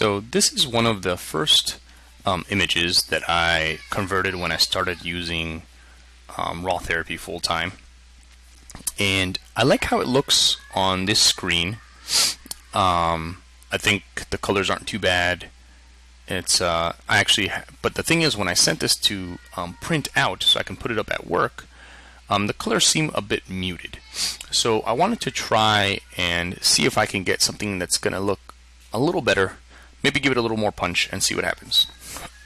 So this is one of the first um, images that I converted when I started using um, RawTherapee full time. And I like how it looks on this screen. Um, I think the colors aren't too bad. It's uh, I actually, but the thing is, when I sent this to um, print out so I can put it up at work, um, the colors seem a bit muted. So I wanted to try and see if I can get something that's going to look a little better, maybe give it a little more punch and see what happens.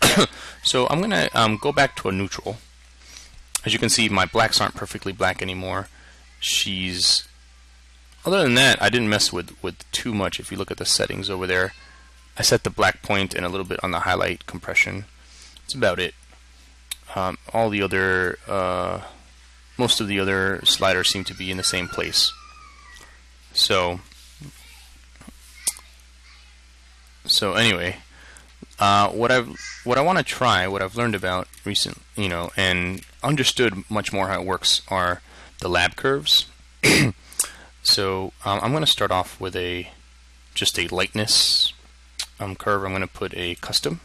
so I'm going to um, go back to a neutral. As you can see, my blacks aren't perfectly black anymore. She's, other than that, I didn't mess with, with too much. If you look at the settings over there, I set the black point and a little bit on the highlight compression. That's about it. Um, all the other, uh, most of the other sliders seem to be in the same place. So, so anyway, uh, what I've what I want to try, what I've learned about recent, you know, and understood much more how it works are the lab curves. so um, I'm going to start off with a just a lightness um, curve. I'm going to put a custom.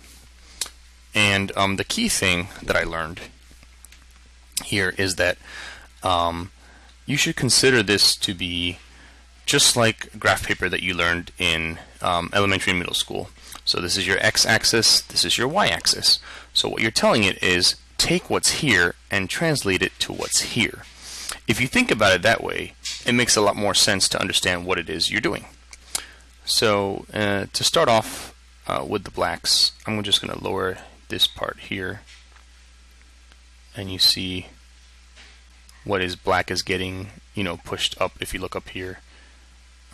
And um, the key thing that I learned here is that um, you should consider this to be just like graph paper that you learned in um, elementary and middle school. So this is your x-axis, this is your y-axis. So what you're telling it is take what's here and translate it to what's here. If you think about it that way, it makes a lot more sense to understand what it is you're doing. So uh, to start off uh, with the blacks, I'm just going to lower this part here and you see what is black is getting you know pushed up if you look up here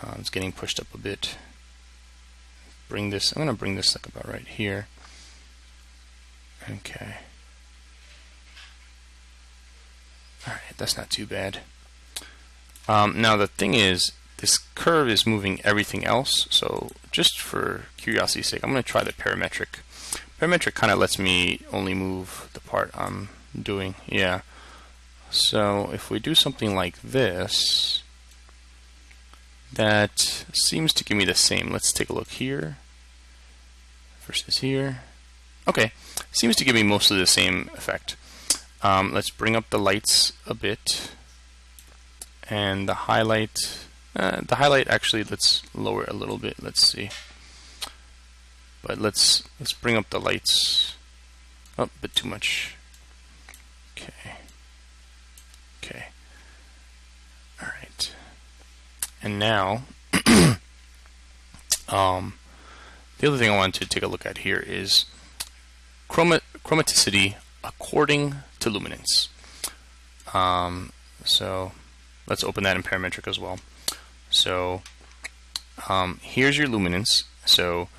uh, it's getting pushed up a bit bring this I'm gonna bring this like about right here okay alright that's not too bad um, now the thing is this curve is moving everything else so just for curiosity's sake I'm gonna try the parametric Parametric kind of lets me only move the part I'm doing. Yeah. So if we do something like this, that seems to give me the same. Let's take a look here versus here. Okay, seems to give me mostly the same effect. Um, let's bring up the lights a bit, and the highlight. Uh, the highlight actually, let's lower it a little bit. Let's see. But let's let's bring up the lights. Oh, a bit too much. Okay. Okay. All right. And now, um, the other thing I wanted to take a look at here is chroma chromaticity according to luminance. Um, so let's open that in parametric as well. So um, here's your luminance. So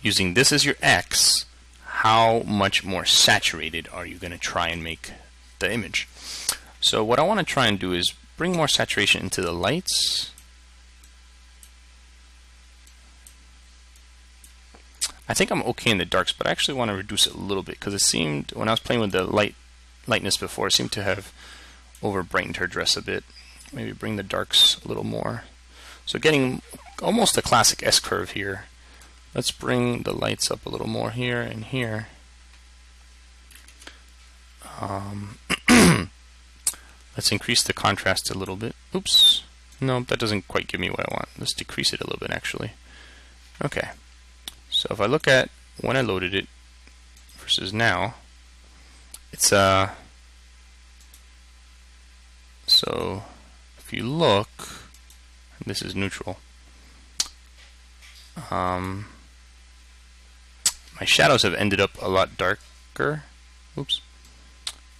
using this as your X, how much more saturated are you going to try and make the image? So what I want to try and do is bring more saturation into the lights. I think I'm okay in the darks, but I actually want to reduce it a little bit because it seemed, when I was playing with the light lightness before, it seemed to have over brightened her dress a bit. Maybe bring the darks a little more. So getting almost a classic S-curve here. Let's bring the lights up a little more here and here. Um, let's increase the contrast a little bit. Oops. No, that doesn't quite give me what I want. Let's decrease it a little bit actually. Okay. So if I look at when I loaded it versus now, it's uh so if you look, this is neutral. Um, my shadows have ended up a lot darker. Oops.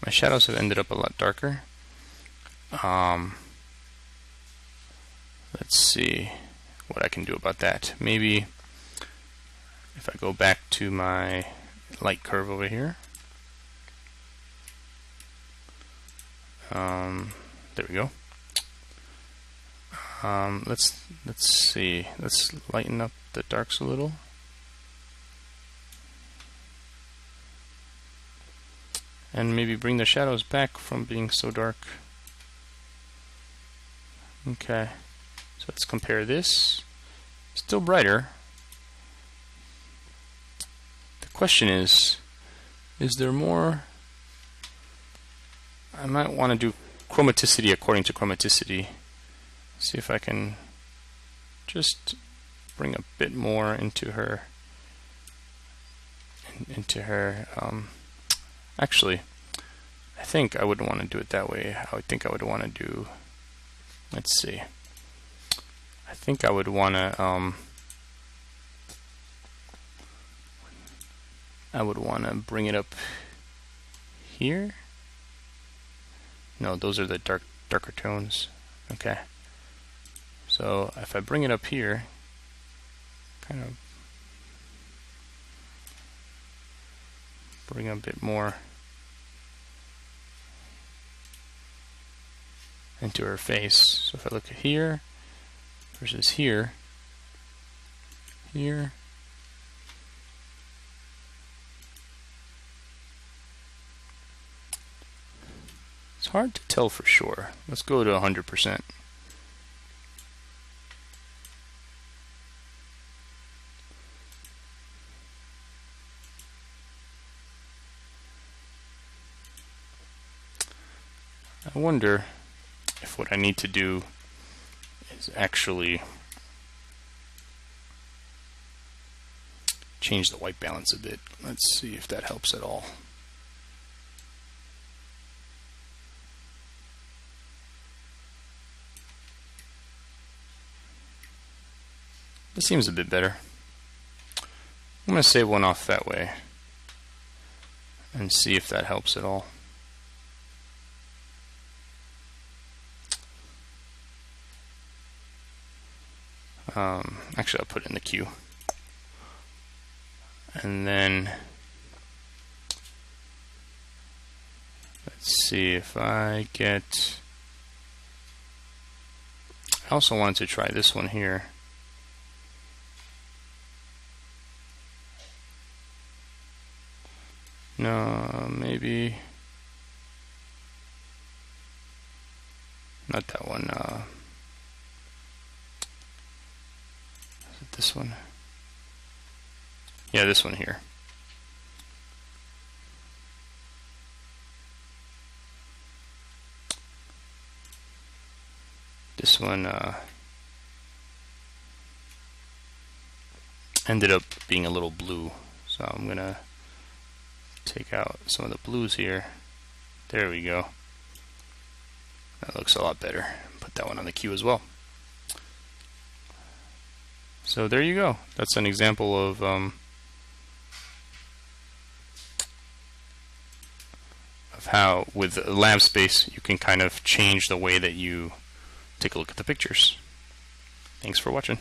My shadows have ended up a lot darker. Um, let's see what I can do about that. Maybe if I go back to my light curve over here. Um, there we go. Um, let's let's see. Let's lighten up the darks a little. and maybe bring the shadows back from being so dark. Okay, so let's compare this. Still brighter, question is, is there more? I might want to do chromaticity according to chromaticity. See if I can just bring a bit more into her into her um, actually I think I wouldn't want to do it that way I would think I would want to do let's see I think I would want to um, I would want to bring it up here. No those are the dark darker tones. Okay. So if I bring it up here kind of bring a bit more into her face. So if I look at here versus here, here, hard to tell for sure. Let's go to 100%. I wonder if what I need to do is actually change the white balance a bit. Let's see if that helps at all. This seems a bit better. I'm going to save one off that way and see if that helps at all. Um, actually, I'll put it in the queue. And then let's see if I get. I also wanted to try this one here. No, maybe not that one. Uh, this one? Yeah, this one here. This one uh, ended up being a little blue, so I'm gonna take out some of the blues here. There we go. That looks a lot better. Put that one on the queue as well. So there you go. That's an example of um, of how with lab space you can kind of change the way that you take a look at the pictures. Thanks for watching.